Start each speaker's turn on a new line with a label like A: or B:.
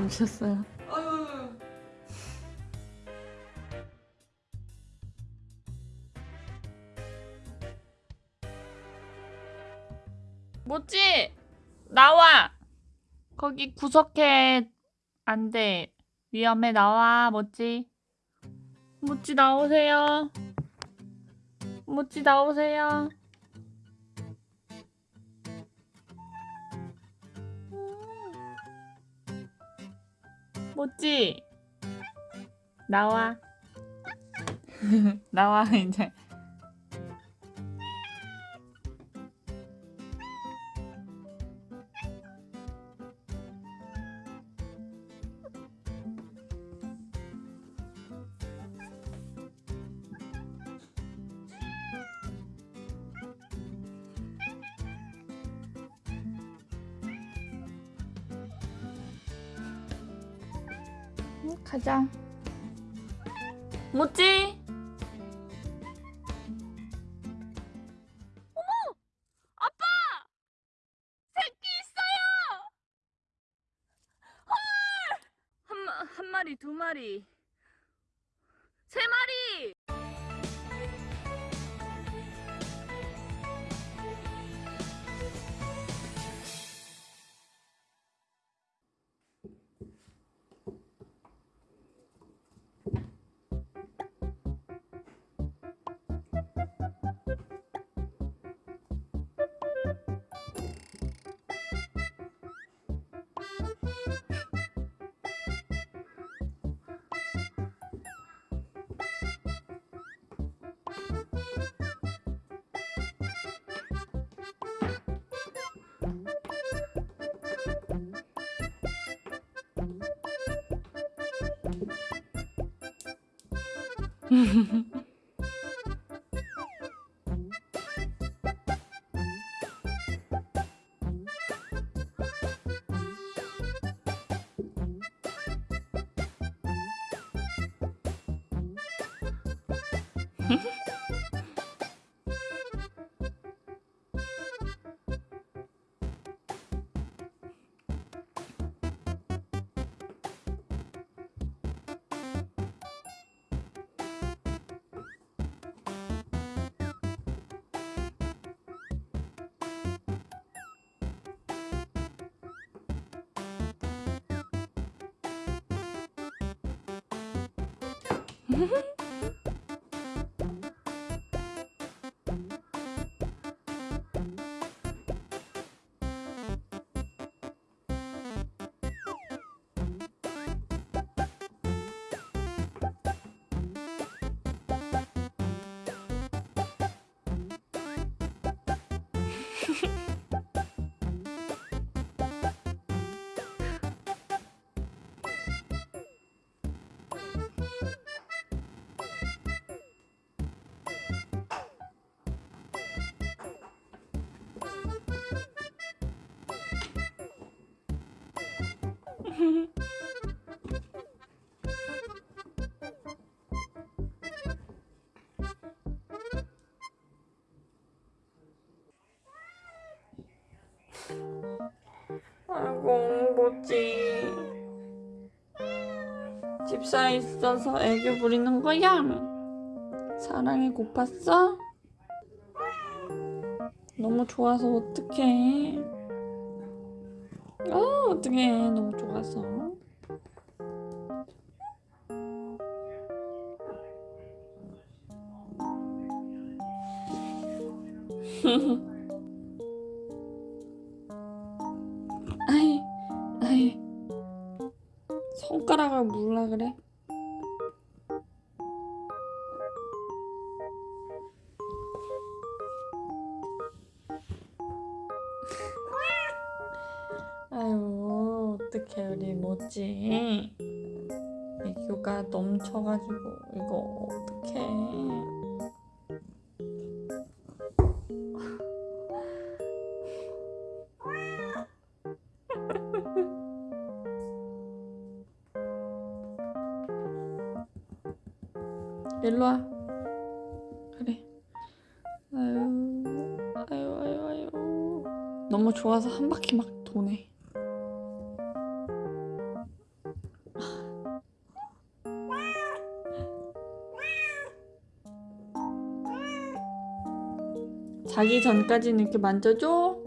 A: 주무셨어요.
B: 아유.
A: 모찌 나와. 거기 구석에 안 돼. 위험해 나와 모찌. 모찌 나오세요. 모찌 나오세요. 모찌 나와. 나와 이제. 응, 가자. 모찌. 어머, 아빠, 새끼 있어요. 헐, 한, 마- 한 마리, 두 마리, 세 마리. Mm-hmm. Mm-hmm. 아이고 뭐지 집사에 있어서 애교 부리는 거야? 사랑이 고팠어? 너무 좋아서 어떡해 어 어떡해. 너무 좋아서. 아이 아이. 손가락을 물라 그래? 아유 어떡해 우리 뭐지? 애교가 넘쳐가지고 이거 어떡해? 일로와. 그래. 아유 아유 아유 아유. 너무 좋아서 한 바퀴 막 도네
B: 자기 전까지는 이렇게 만져줘.